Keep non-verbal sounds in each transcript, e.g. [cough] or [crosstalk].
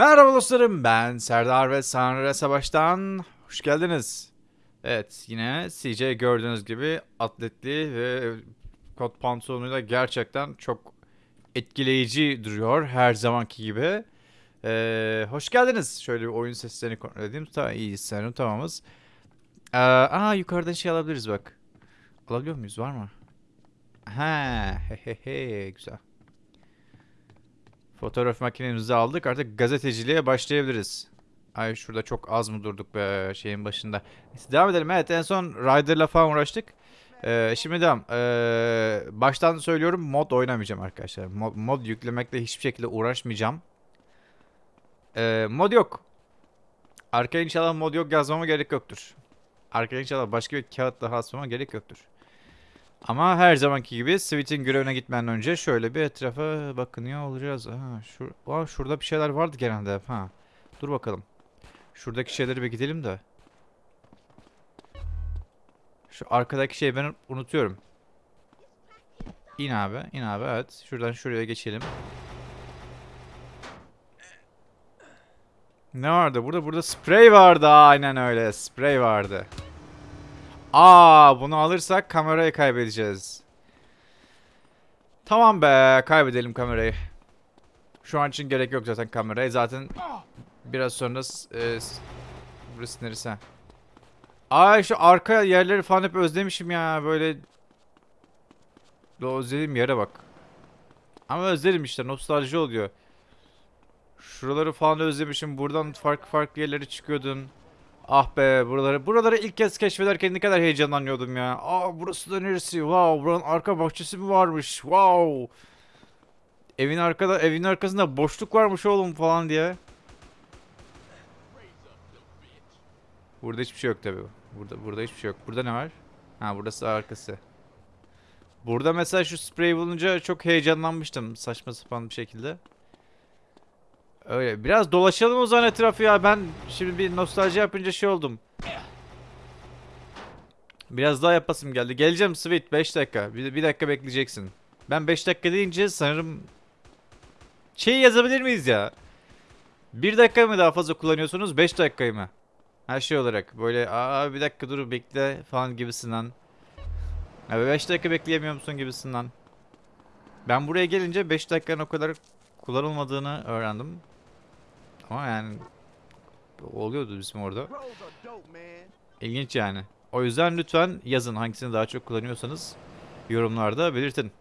Merhaba dostlarım ben Serdar ve Sanre Savaş'tan hoş geldiniz. Evet yine CJ gördüğünüz gibi atletli ve kot pantolonuyla gerçekten çok etkileyici duruyor her zamanki gibi. Ee, hoş geldiniz. Şöyle bir oyun seslerini kontrol edeyim. Ta iyi sanırım tamamız. Ee, aa yukarıdan şey alabiliriz bak. Alabiliyor muyuz var mı? Ha he he he güzel. Fotoğraf makinemizi aldık. Artık gazeteciliğe başlayabiliriz. Ay şurada çok az mı durduk be şeyin başında. Neyse, devam edelim. Evet en son Rider'la falan uğraştık. Ee, şimdi devam. Ee, baştan söylüyorum mod oynamayacağım arkadaşlar. Mod, mod yüklemekle hiçbir şekilde uğraşmayacağım. Ee, mod yok. Arkaya inşallah mod yok yazmama gerek yoktur. Arkaya inşallah başka bir kağıt daha asmama gerek yoktur. Ama her zamanki gibi Sweet'in görevine gitmeden önce şöyle bir etrafa bakınıyor olacağız. Ha, şur Aa, şurada bir şeyler vardı genelde ha. Dur bakalım. Şuradaki şeyleri bir gidelim de. Şu arkadaki şeyi ben unutuyorum. İn abi, in abi evet. Şuradan şuraya geçelim. Ne vardı? Burada burada sprey vardı. Aynen öyle. Sprey vardı. Aa, bunu alırsak kamerayı kaybedeceğiz. Tamam be, kaybedelim kamerayı. Şu an için gerek yok zaten kameraya. Zaten biraz sonra e, burası neresi? Ay şu arka yerleri falan hep özlemişim ya böyle. O özlediğim yere bak. Ama özledim işte nostalji oluyor. Şuraları falan özlemişim. Buradan farklı farklı yerlere çıkıyordun. Ah be buraları buraları ilk kez keşfederken ne kadar heyecanlanıyordum ya. Aa burası da neresi? Wow buranın arka bahçesi mi varmış? Wow. Evin arkada evin arkasında boşluk varmış oğlum falan diye. Burada hiçbir şey yok tabii. Burada burada hiçbir şey yok. Burada ne var? Ha burası arkası. Burada mesela şu sprey bulunca çok heyecanlanmıştım saçma sapan bir şekilde. Öyle. Biraz dolaşalım o zaman etrafı ya. Ben şimdi bir nostalji yapınca şey oldum. Biraz daha yapasım geldi. Geleceğim Sweet 5 dakika. Bir, bir dakika bekleyeceksin. Ben 5 dakika deyince sanırım şey yazabilir miyiz ya? 1 dakika mı daha fazla kullanıyorsunuz? 5 dakikayı mı? Her şey olarak böyle aa bir dakika dur bekle falan gibisinden. Abi 5 dakika bekleyemiyor musun gibisinden. Ben buraya gelince 5 dakikanın o kadar kullanılmadığını öğrendim. Ama yani oluyordu bizim orada. İlginç yani. O yüzden lütfen yazın hangisini daha çok kullanıyorsanız yorumlarda belirtin.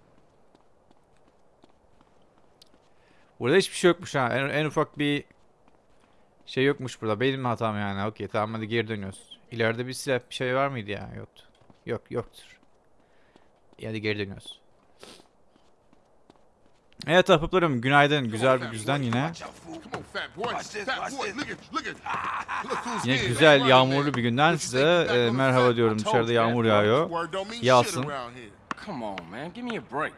Burada hiçbir şey yokmuş ha. En, en ufak bir şey yokmuş burada. Benim hatam yani. Okey tamam hadi geri dönüyoruz. İleride bir silah bir şey var mıydı ya? Yoktu. Yok yoktur. Hadi geri dönüyoruz. Evet ahbaplarım günaydın. Güzel bir güzden yine. Who's Yine güzel yağmurlu bir günden size e, merhaba diyorum. Dışarıda yağmur yağıyor. Yağsın. shit around here. Come on, man. Give me a break.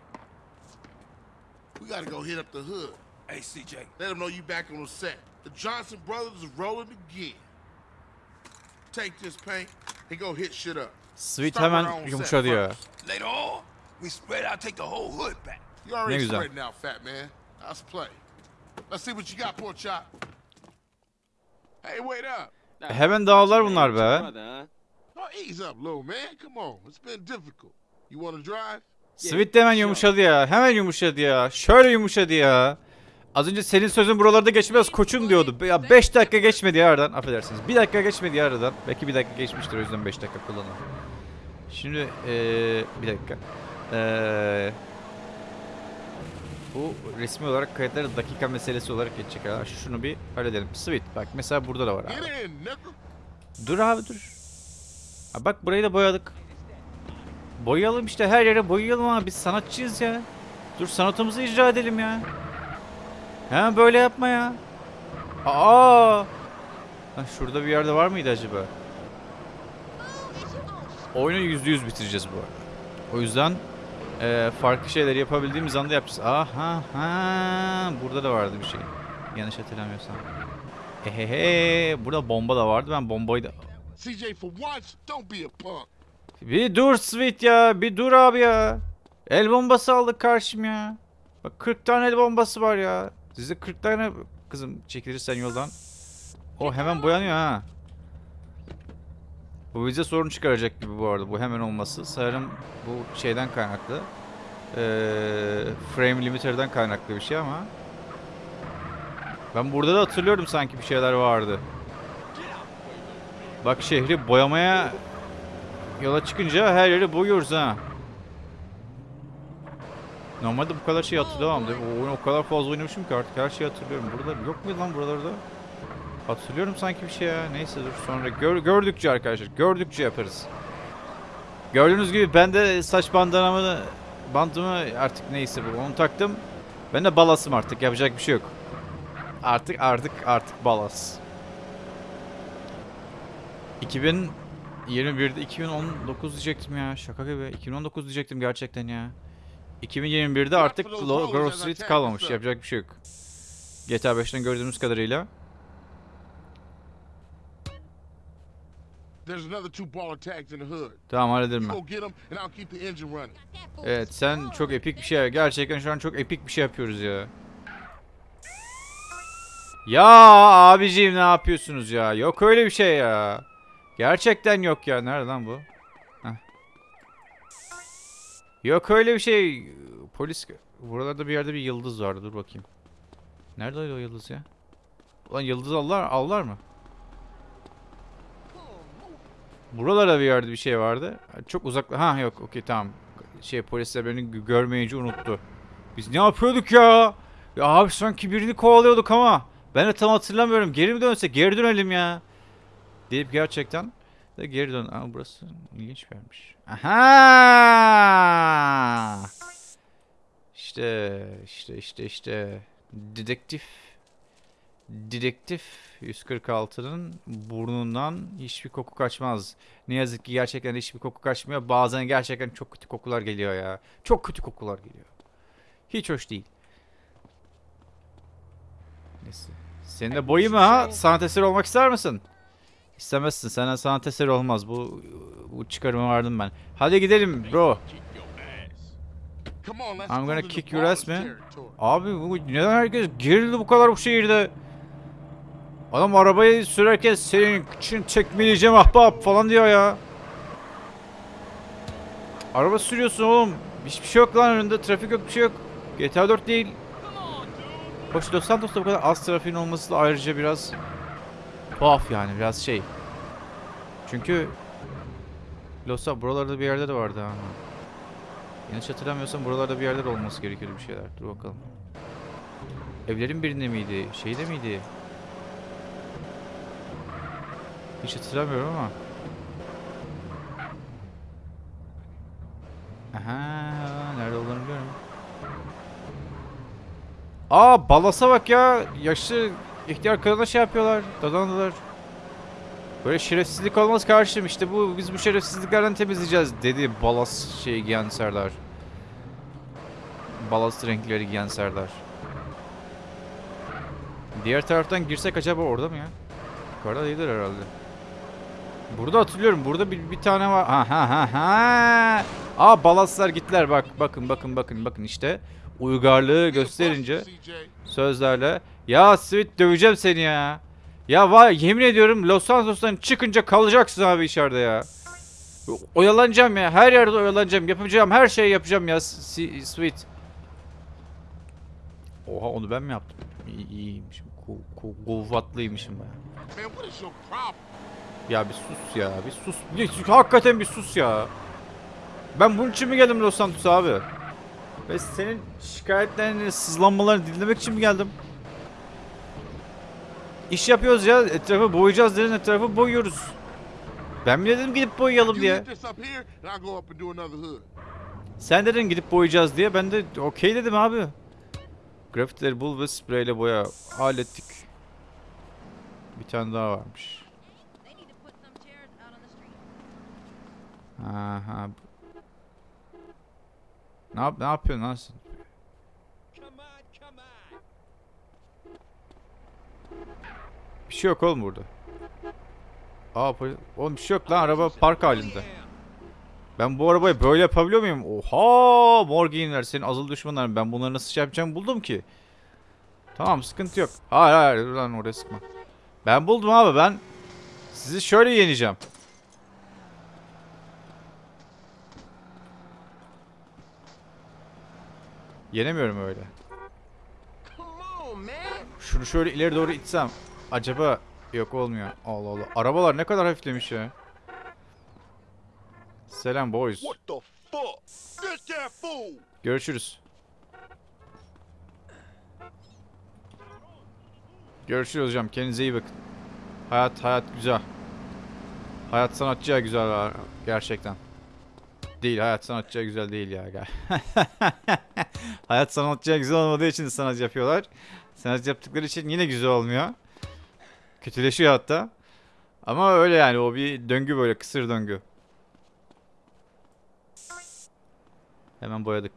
We gotta go hit up the hood. Hey, CJ. Let them know you back on the set. The Johnson brothers is rolling again. Take this paint and go hit shit up. Sweet hemen yumuşadı ya. Later on, we spread out, take the whole hood back. You already Ne güzel. spreading out, fat man. Let's play. Let's see what you got, poor chop. Hey, wait up. Hemen dağılır bunlar be. Ease up, little man. Come on. It's been difficult. You wanna drive? Sweet de hemen yumuşadı ya. Hemen yumuşadı ya. Şöyle yumuşadı ya. Az önce senin sözün buralarda geçmez koçum diyordu. Ya 5 dakika geçmedi ya aradan. Affedersiniz. 1 dakika geçmedi ya aradan. Belki 1 dakika geçmiştir o yüzden 5 dakika kullanın. Şimdi eee bir dakika. Eee bu resmi olarak kayıtları dakika meselesi olarak geçecek. Ha, şunu bir halledelim. Sweet bak mesela burada da var abi. Dur abi dur. Ha bak burayı da boyadık. Boyayalım işte her yere boyayalım abi biz sanatçıyız ya. Dur sanatımızı icra edelim ya. He böyle yapma ya. Aa! Ha, şurada bir yerde var mıydı acaba? Oyunu yüzde yüz bitireceğiz bu arada. O yüzden eee, farklı şeyler yapabildiğimiz anda yapacağız. Aha ha burada da vardı bir şey. Yanlış hatırlamıyorsam. Hehehe burada bomba da vardı. Ben bombayı da CJ, for once, don't be a punk. Bir dur Sweet ya. Bir dur abi ya. El bombası aldık karşım ya. Bak 40 tane el bombası var ya. Size 40 tane kızım çekilirsen yoldan. O hemen boyanıyor ha. Bu bize sorun çıkaracak gibi bu arada. Bu hemen olması. Sanırım bu şeyden kaynaklı. Ee, frame limiter'dan kaynaklı bir şey ama. Ben burada da hatırlıyorum sanki bir şeyler vardı. Bak şehri boyamaya yola çıkınca her yeri boyuyoruz ha. Normalde bu kadar şey hatırlamam. O oyunu o kadar fazla oynamışım ki artık her şeyi hatırlıyorum. Burada yok muydu lan buralarda? Hatırlıyorum sanki bir şey ya. Neyse dur sonra gör, gördükçe arkadaşlar. Gördükçe yaparız. Gördüğünüz gibi ben de saç bandanamı bandımı artık neyse bu onu taktım. Ben de balasım artık yapacak bir şey yok. Artık artık artık balas. 2021'de 2019 diyecektim ya. Şaka gibi. 2019 diyecektim gerçekten ya. 2021'de artık Grove Street kalmamış. Yapacak bir şey yok. GTA 5'ten gördüğümüz kadarıyla. There's another two baller tags in the hood. Tamam hallederim ben. go get them and I'll keep the engine running. Evet sen çok epik bir şey gerçekten şu an çok epik bir şey yapıyoruz ya. Ya abiciğim ne yapıyorsunuz ya? Yok öyle bir şey ya. Gerçekten yok ya. Nerede lan bu? Heh. Yok öyle bir şey. Polis buralarda bir yerde bir yıldız vardı. Dur bakayım. Nerede o yıldız ya? Ulan yıldız aldılar, aldılar mı? Buralarda bir yerde bir şey vardı. Çok uzak. Ha yok okey tamam. Şey polisler beni gö- görmeyince unuttu. Biz ne yapıyorduk ya? Ya abi sanki birini kovalıyorduk ama. Ben de tam hatırlamıyorum. Geri mi dönsek? Geri dönelim ya. Deyip gerçekten de geri dön. Aa burası ilginç bir yermiş. Aha! İşte işte işte işte dedektif Dedektif 146'nın burnundan hiçbir koku kaçmaz. Ne yazık ki gerçekten hiçbir koku kaçmıyor. Bazen gerçekten çok kötü kokular geliyor ya. Çok kötü kokular geliyor. Hiç hoş değil. Neyse. Senin de boyu mu ha? Sanat eseri olmak ister misin? İstemezsin. Senden sanat eseri olmaz. Bu bu çıkarıma vardım ben. Hadi gidelim bro. I'm gonna kick your ass, man. Abi bu neden herkes gerildi bu kadar bu şehirde? Adam arabayı sürerken senin için tekmeleyeceğim ahbap falan diyor ya. Araba sürüyorsun oğlum. Hiçbir şey yok lan önünde. Trafik yok bir şey yok. GTA 4 değil. Hoş Los Santos'ta bu kadar az trafiğin olması da ayrıca biraz tuhaf yani biraz şey. Çünkü Los Santos buralarda bir yerde de vardı ha. Yanlış hatırlamıyorsam buralarda bir yerler olması gerekiyordu bir şeyler. Dur bakalım. Evlerin birinde miydi? Şeyde miydi? Hiç hatırlamıyorum ama. Aha, nerede olduğunu biliyorum. Aa, balasa bak ya. Yaşlı ihtiyar kadına şey yapıyorlar. Dadandılar. Böyle şerefsizlik olmaz karşım. İşte bu biz bu şerefsizliklerden temizleyeceğiz dedi balas şey giyen Serdar. Balast renkleri giyen Serdar. Diğer taraftan girsek acaba orada mı ya? Yukarıda değildir herhalde. Burada hatırlıyorum. Burada bir, bir tane var. Ha ha ha ha. Aa balaslar gittiler bak. Bakın bakın bakın bakın işte. Uygarlığı gösterince sözlerle. Ya Sweet döveceğim seni ya. Ya var yemin ediyorum Los Santos'tan çıkınca kalacaksın abi içeride ya. Oyalanacağım ya. Her yerde oyalanacağım. Yapacağım her şeyi yapacağım ya Sweet. Oha onu ben mi yaptım? İyi, iyiymişim. Ku, ku, kuvvetliymişim ben. Ya bir sus ya. Bir sus. Bir, hakikaten bir sus ya. Ben bunun için mi geldim Los Santos'a abi? Ve senin şikayetlerini, sızlanmalarını dinlemek için mi geldim? İş yapıyoruz ya. Etrafı boyayacağız dedin. Etrafı boyuyoruz. Ben mi dedim gidip boyayalım diye? Sen dedin gidip boyayacağız diye. Ben de okey dedim abi. Grafitileri bul ve spreyle boya. Hallettik. Bir tane daha varmış. They need to put some chairs out on the street. Aha. Ne yap ne yapıyorsun lan? Bir şey yok oğlum burada. Aa oğlum bir şey yok lan araba park halinde. Ben bu arabayı böyle yapabiliyor muyum? Oha mor giyinler senin azıl düşmanların ben bunları nasıl şey yapacağımı buldum ki. Tamam sıkıntı yok. Hayır hayır dur lan oraya sıkma. Ben buldum abi ben sizi şöyle yeneceğim. Yenemiyorum öyle. Şunu şöyle ileri doğru itsem acaba yok olmuyor. Allah Allah. Arabalar ne kadar hafiflemiş ya. Selam boys. Görüşürüz. Görüşürüz hocam. Kendinize iyi bakın. Hayat hayat güzel. Hayat sanatçıya güzel gerçekten. Değil hayat sanatçıya güzel değil ya. [laughs] hayat sanatçıya güzel olmadığı için sanat yapıyorlar. Sanat yaptıkları için yine güzel olmuyor. Kötüleşiyor hatta. Ama öyle yani o bir döngü böyle kısır döngü. Hemen boyadık.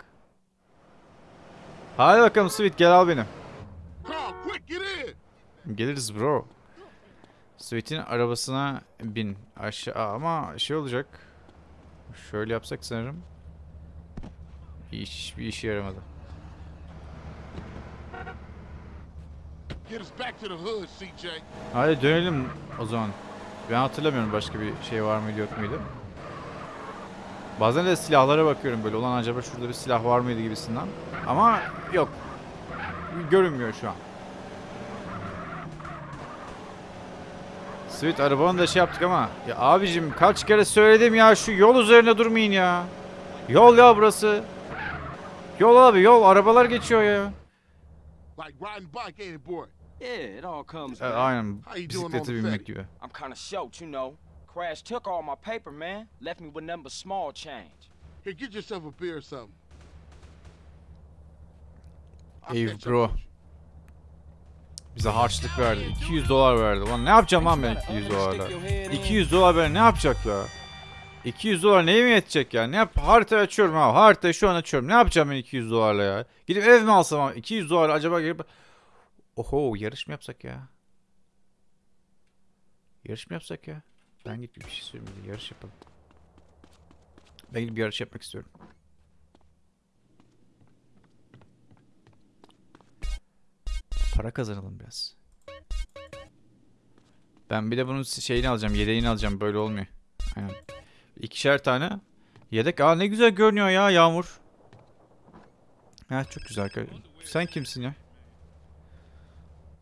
Hadi bakalım Sweet gel al beni. Geliriz bro. Sweet'in arabasına bin. Aşağı ama şey olacak. Şöyle yapsak sanırım. Hiçbir işe yaramadı. Get us back to the hood, CJ. Hadi dönelim o zaman. Ben hatırlamıyorum başka bir şey var mıydı yok muydu. Bazen de silahlara bakıyorum böyle. Ulan acaba şurada bir silah var mıydı gibisinden. Ama yok. Görünmüyor şu an. Sweet arabanı da şey yaptık ama. Ya abicim kaç kere söyledim ya şu yol üzerinde durmayın ya. Yol ya burası. Yol abi yol. Arabalar geçiyor ya. Like riding bike, ain't it, boy? Yeah, it all comes back. aynen How you doing on bisiklete the binmek ferry? gibi. I'm kind of short, you know. Crash took all my paper, man. Left me with nothing but small change. Here, get yourself a beer or something. I'll Ey catch up bro. Bize harçlık verdi. 200 dolar verdi. Ulan ne yapacağım lan ben 200 dolarla? 200 dolar ben ne yapacak la? 200 dolar neye mi yetecek ya? Ne yap? Harita açıyorum ha. Haritayı şu an açıyorum. Ne yapacağım ben 200 dolarla ya? Gidip ev mi alsam ama 200 dolar acaba gelip... Oho yarış mı yapsak ya? Yarış mı yapsak ya? Ben gidip bir şey söyleyeyim. Yarış yapalım. Ben gidip bir yarış yapmak istiyorum. Para kazanalım biraz. Ben bir de bunun şeyini alacağım. Yedeğini alacağım. Böyle olmuyor. Aynen. İkişer tane. Yedek. Aa ne güzel görünüyor ya Yağmur. Ha çok güzel. Sen kimsin ya?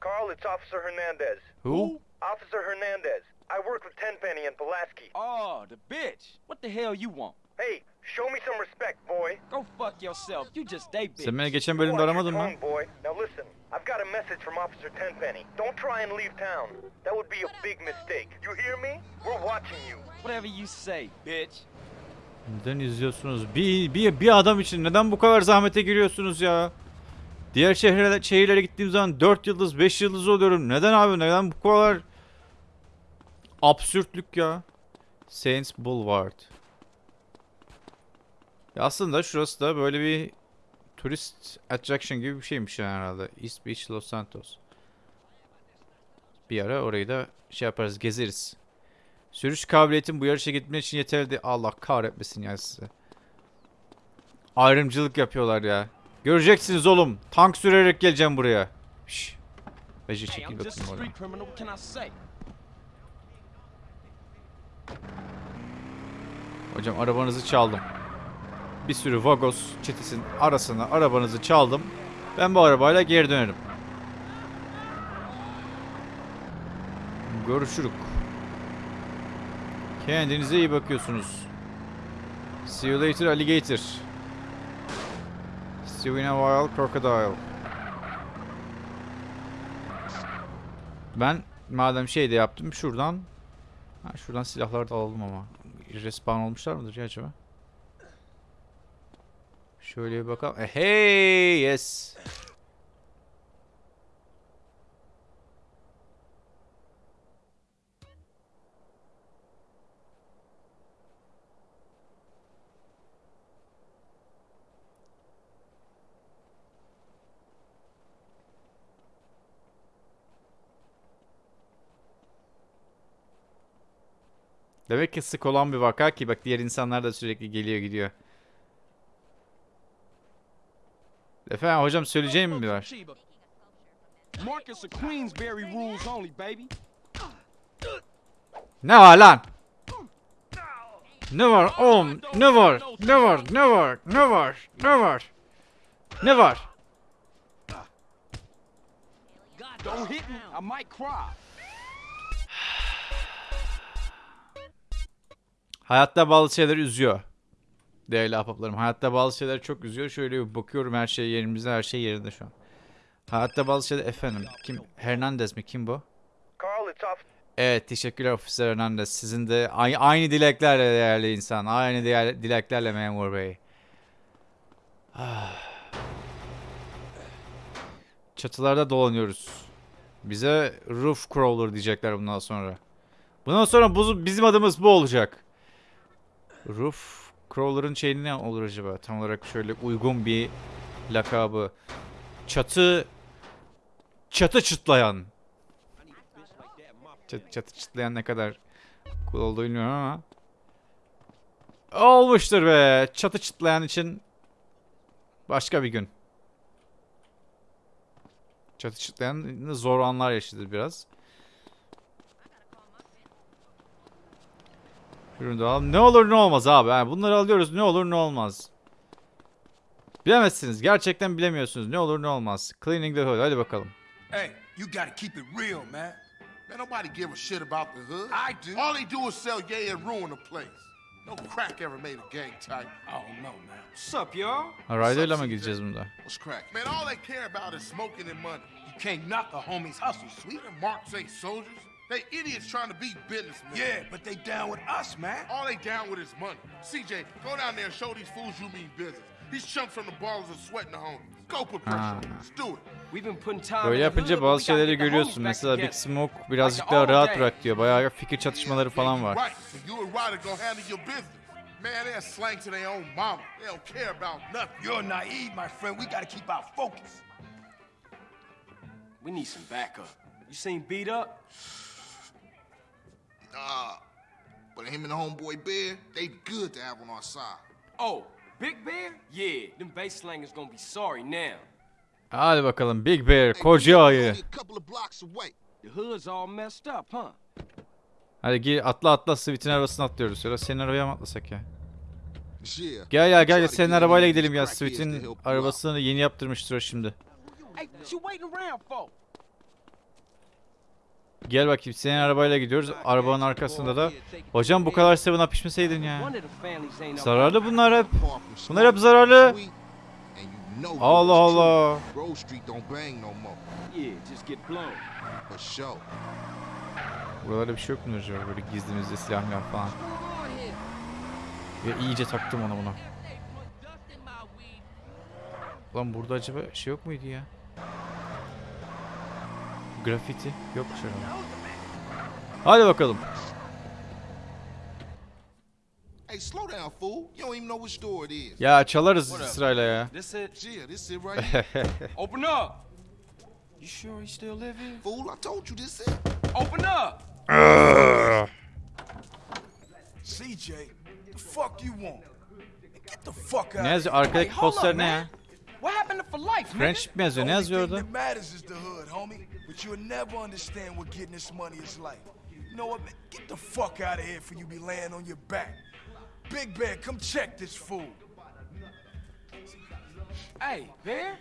Carl, it's Officer Hernandez. Who? Officer Hernandez. I work with Tenpenny and Pulaski. Oh, the bitch. What the hell you want? Hey, show me some respect, boy. Go fuck yourself. You just they bitch. Sen beni geçen bölümde aramadın mı? Now listen, I've got a message from Officer Tenpenny. Don't try and leave town. That would be a big mistake. You hear me? We're watching you. Whatever you say, bitch. Neden izliyorsunuz? Bir, bir, bir adam için neden bu kadar zahmete giriyorsunuz ya? Diğer şehirlere, şehirlere gittiğim zaman 4 yıldız 5 yıldız oluyorum. Neden abi? Neden bu kadar absürtlük ya? Saints Boulevard. Ya aslında şurası da böyle bir turist attraction gibi bir şeymiş yani herhalde. East Beach Los Santos. Bir ara orayı da şey yaparız gezeriz. Sürüş kabiliyetim bu yarışa gitmek için yeterli. Allah kahretmesin ya size. Ayrımcılık yapıyorlar ya. Göreceksiniz oğlum. Tank sürerek geleceğim buraya. Şşş. Bece çekil bakayım oradan. Hocam arabanızı çaldım. Bir sürü Vagos çetesinin arasına arabanızı çaldım. Ben bu arabayla geri dönerim. Görüşürük. Kendinize iyi bakıyorsunuz. See you later alligator. See you in a while crocodile. Ben madem şey de yaptım şuradan ha, şuradan silahları da alalım ama respawn olmuşlar mıdır ya acaba? Şöyle bir bakalım. E, hey yes. Demek ki sık olan bir vaka ki bak diğer insanlar da sürekli geliyor gidiyor. Efendim hocam söyleyeceğim mi var? Ne var lan? Ne var oğlum? Ne var? Ne var? Ne var? Ne var? Ne var? Ne var? Hayatta bazı şeyler üzüyor. Değerli ahbaplarım. Hayatta bazı şeyler çok üzüyor. Şöyle bir bakıyorum her şey yerimizde, her şey yerinde şu an. Hayatta bazı şeyler efendim. Kim? Hernandez mi? Kim bu? Evet teşekkürler Officer Hernandez. Sizin de aynı, aynı dileklerle değerli insan. Aynı diğer, dileklerle memur bey. Ah. [sighs] Çatılarda dolanıyoruz. Bize roof crawler diyecekler bundan sonra. Bundan sonra bu, bizim adımız bu olacak. Roof crawler'ın şeyi ne olur acaba? Tam olarak şöyle uygun bir lakabı. Çatı çatı çıtlayan. Çatı, çatı çıtlayan ne kadar cool olduğunu bilmiyorum ama. Olmuştur be. Çatı çıtlayan için başka bir gün. Çatı çıtlayan zor anlar yaşadı biraz. Ürünü de alalım. Ne olur ne olmaz abi. Yani bunları alıyoruz ne olur ne olmaz. Bilemezsiniz. Gerçekten bilemiyorsunuz. Ne olur ne olmaz. Cleaning the hood. Hadi bakalım. Hey, you gotta keep it real, man. Man, nobody give a shit about the hood. I do. All they do is sell yay and ruin the place. No crack ever made a gang type. I don't know, man. What's up, y'all? Ha, Ryder'la mı gideceğiz bunda? What's crack? Man, all they care about is smoking and money. You can't knock a homie's hustle, sweet. Marks ain't soldiers. They idiots trying to be businessmen. Yeah, but they down with us, man. All they down with is money. CJ, go down there and show these fools you mean business. These chumps from the ballers are sweating the homies. Go put pressure on ah. them. Let's do it. We've been putting time Böyle in the yapınca hood, but bazı şeyleri görüyorsun. Mesela Big. Smoke birazcık daha rahat bırak diyor. Bayağı fikir çatışmaları falan var. Right, so you and Ryder go handle your business. Man, they're slang to their own mama. They don't care about nothing. You're naive, my friend. We gotta keep our focus. We need some backup. You seen beat up? Nah, but him and the homeboy Bear, they good to have on our side. Oh, Big Bear? Yeah, them bass slangers gonna be sorry now. Hadi bakalım Big Bear, koca ayı. The hood's all messed up, huh? Hadi gel atla atla Sweet'in arabasına atlıyoruz. Ya da senin arabaya mı atlasak ya? Gel gel gel senin arabayla gidelim ya. Sweet'in arabasını yeni yaptırmıştır o şimdi. Hey, what you waiting around for? Gel bakayım senin arabayla gidiyoruz. Arabanın arkasında da. Hocam bu kadar seven up içmeseydin ya. Zararlı bunlar hep. Bunlar hep zararlı. Allah Allah. Buralarda bir şey yok mu acaba? Böyle gizlimizde silahlar falan. Ya iyice taktım ona buna. Lan burada acaba şey yok muydu ya? Grafiti yokmuş herhalde. Hadi bakalım. Hey, slow down, fool. You don't even know which store it is. Ya çalarız sırayla ya. [laughs] Open up! You sure he still here? fool, I told you this it. Open up! CJ, the fuck you want? Get the fuck out Ne yazıyor? Arkadaki poster ne ya? Man. What happened to for life, nigga? Friendship mi yazıyor? Ne The only yazıyor thing orada? that matters is the hood, homie. But you'll never understand what getting this money is like. You know what, man? Get the fuck out of here for you be laying on your back. Big Bear, come check this fool. Hey, Bear?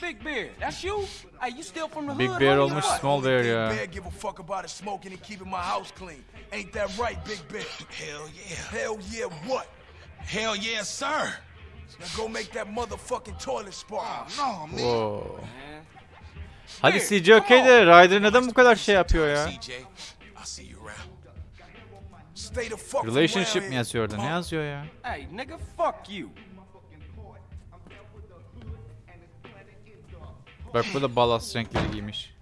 Big Bear, that's you? Hey, you still from the Big hood? Bear homie, or olmuş what? Small Bear Big. Bear give a fuck about his smoking and keeping my house clean. Ain't that right, Big Bear? Hell yeah. Hell yeah, what? Hell yeah, sir. Now go make that motherfucking toilet spark. No, man. Oo. Man. Hadi CJ okey de Ryder neden bu kadar şey yapıyor ya? Relationship mi yazıyor orada? Ne yazıyor ya? Hey, nigga, fuck you. Bak bu da balast renkleri giymiş.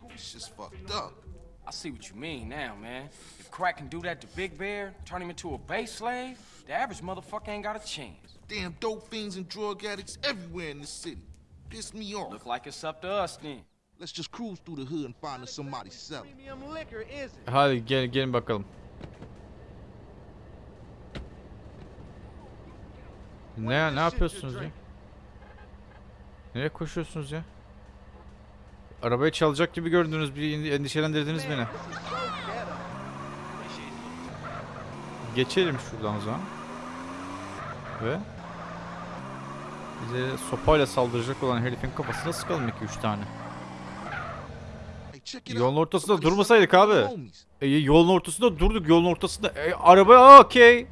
I see what you mean now, man. If Crack can do that to Big Bear, turn him into a base slave, the average motherfucker ain't got a chance. Damn dope fiends and drug addicts everywhere in this city. Piss me off. Look like it's up to us then. Let's just cruise through the hood and find us somebody selling. Hadi gel gelin bakalım. Ne ne yapıyorsunuz ya? Nereye koşuyorsunuz ya? Arabayı çalacak gibi gördünüz. Bir endişelendirdiniz beni. Geçelim şuradan o zaman. Ve bize sopayla saldıracak olan herifin kafasına sıkalım 2-3 tane. Yolun ortasında durmasaydık abi. E, yolun ortasında durduk. Yolun ortasında. E, araba okey.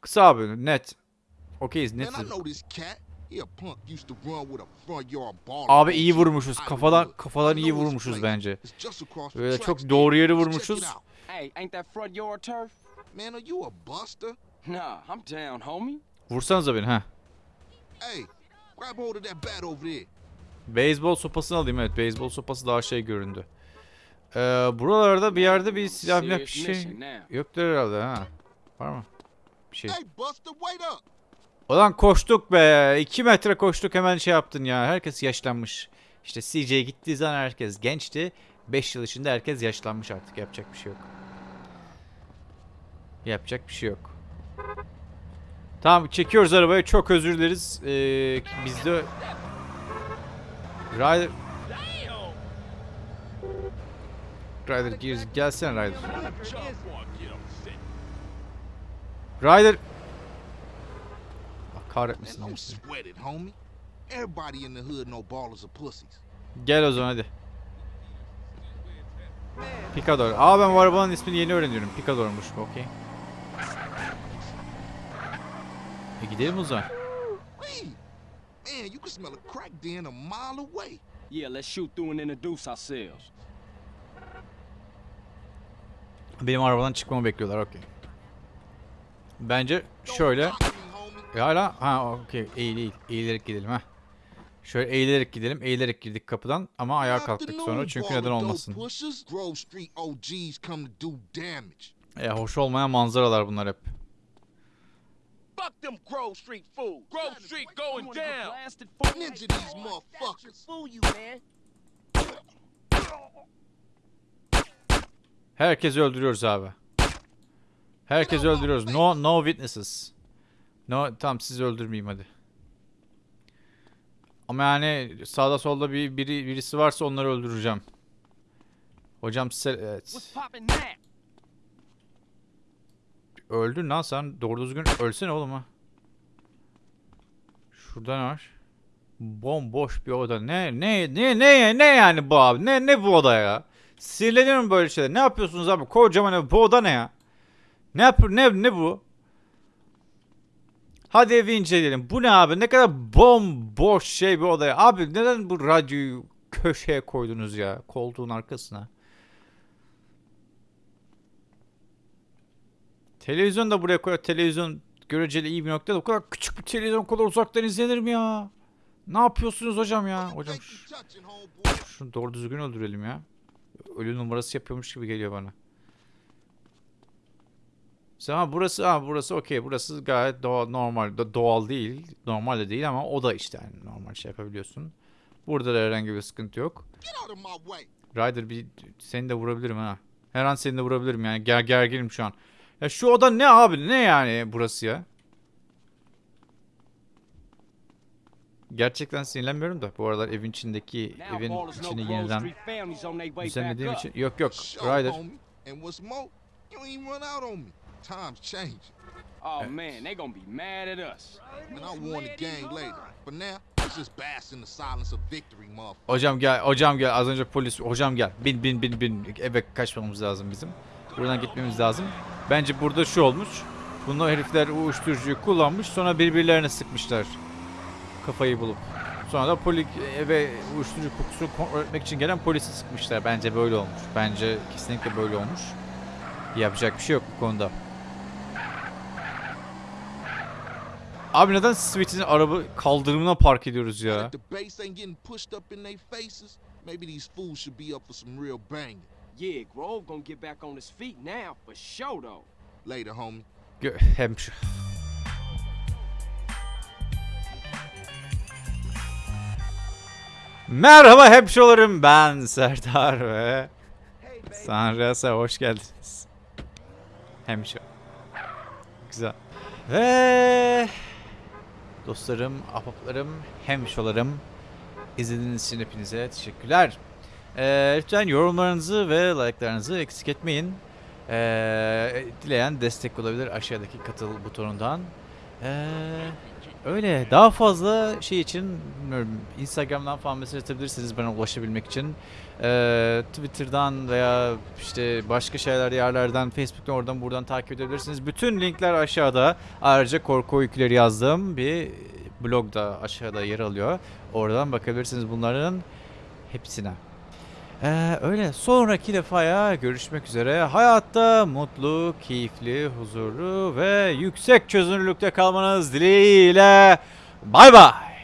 Kısa abi net. Okeyiz baller. Abi iyi vurmuşuz. Kafadan kafadan iyi vurmuşuz bence. Böyle çok doğru check vurmuşuz. it out. Hey, ain't that front yard turf? Man, are you a buster? Nah, I'm down, homie. Vursanıza beni ha. Hey, grab hold of that bat over there. Beyzbol sopasını alayım evet. Beyzbol sopası daha şey göründü. Ee, buralarda bir yerde bir silah milah bir şey yoktur herhalde ha. Var mı? Bir şey. Hey, Buster, wait up. Ulan koştuk be. 2 metre koştuk hemen şey yaptın ya. Herkes yaşlanmış. İşte CJ gittiği zaman herkes gençti. 5 yıl içinde herkes yaşlanmış artık. Yapacak bir şey yok. Yapacak bir şey yok. Tamam çekiyoruz arabayı. Çok özür dileriz. Ee, biz de... Ryder... Ryder gir, gelsene Ryder. Ryder... Allah kahretmesin. Gel o zaman hadi. Picador. Aa ben bu arabanın ismini yeni öğreniyorum. Picador'muş okey. E gidelim o zaman. Man, you can smell a crack den a mile away. Yeah, let's shoot through and introduce ourselves. Benim arabadan çıkmamı bekliyorlar okey. Bence şöyle. E hala ha okey eğil eğil. Eğilerek gidelim ha. Şöyle eğilerek gidelim. Eğilerek girdik kapıdan ama ayağa kalktık sonra çünkü neden olmasın. E hoş olmayan manzaralar bunlar hep. Fuck them Grove Street fools. Grove Street going down. Blasted fool. Ninja these motherfuckers. Fool you, man. Herkesi öldürüyoruz abi. Herkes öldürüyoruz. No no witnesses. No tamam sizi öldürmeyeyim hadi. Ama yani sağda solda bir biri birisi varsa onları öldüreceğim. Hocam size evet. Öldün lan sen doğru düzgün ölsene oğlum ha. Şurada ne var? Bomboş bir oda. Ne ne ne ne ne yani bu abi? Ne ne bu oda ya? Sinirleniyorum böyle şeyler. Ne yapıyorsunuz abi? Kocaman ev. Bu oda ne ya? Ne yapıyor? Ne ne bu? Hadi evi inceleyelim. Bu ne abi? Ne kadar bomboş şey bir odaya. Abi neden bu radyoyu köşeye koydunuz ya? Koltuğun arkasına. Televizyon da buraya koyuyor. Televizyon göreceli iyi bir nokta. O kadar küçük bir televizyon kadar uzaktan izlenir mi ya? Ne yapıyorsunuz hocam ya? Hocam şunu doğru düzgün öldürelim ya. Ölü numarası yapıyormuş gibi geliyor bana. Ha burası ha burası okey. Burası gayet doğal normal do- doğal değil. Normal de değil ama o da işte yani normal şey yapabiliyorsun. Burada da herhangi bir sıkıntı yok. Ryder bir seni de vurabilirim ha. Her an seni de vurabilirim yani. Ger gerginim şu an. Ya şu oda ne abi? Ne yani burası ya? Gerçekten sinirlenmiyorum da bu aralar evin içindeki evin içini yeniden düzenlediğim için yok yok Ryder. Times change. Oh man, they gonna be mad at us. And I'll warn the gang later. For now, let's just bask in the silence of victory, motherfucker. Hocam gel hocam gel az önce polis hocam gel bin bin bin bin eve kaçmamız lazım bizim. Buradan gitmemiz lazım. Bence burada şu olmuş. Bunlar herifler uyuşturucuyu kullanmış sonra birbirlerine sıkmışlar. Kafayı bulup. Sonra da poli eve uyuşturucu kokusunu kontrol etmek için gelen polisi sıkmışlar. Bence böyle olmuş. Bence kesinlikle böyle olmuş. Yapacak bir şey yok bu konuda. Abi neden Sweet'in araba kaldırımına park ediyoruz ya? Yeah, Grove gonna get back on his feet now for sure though. Later, homie. Gö- hem şu. Merhaba hemşolarım ben Serdar ve Sanrasa hoş geldiniz. Hemşo. Güzel. Ve dostlarım, ahbaplarım, hemşolarım. İzlediğiniz için hepinize teşekkürler. Ee, lütfen yorumlarınızı ve like'larınızı eksik etmeyin. Ee, dileyen destek olabilir aşağıdaki katıl butonundan. Ee, öyle daha fazla şey için Instagram'dan falan mesaj atabilirsiniz bana ulaşabilmek için. Ee, Twitter'dan veya işte başka şeyler yerlerden Facebook'tan oradan buradan takip edebilirsiniz. Bütün linkler aşağıda. Ayrıca korku öyküleri yazdığım bir blog da aşağıda yer alıyor. Oradan bakabilirsiniz bunların hepsine. Ee, öyle sonraki defaya görüşmek üzere. Hayatta mutlu, keyifli, huzurlu ve yüksek çözünürlükte kalmanız dileğiyle. Bay bay.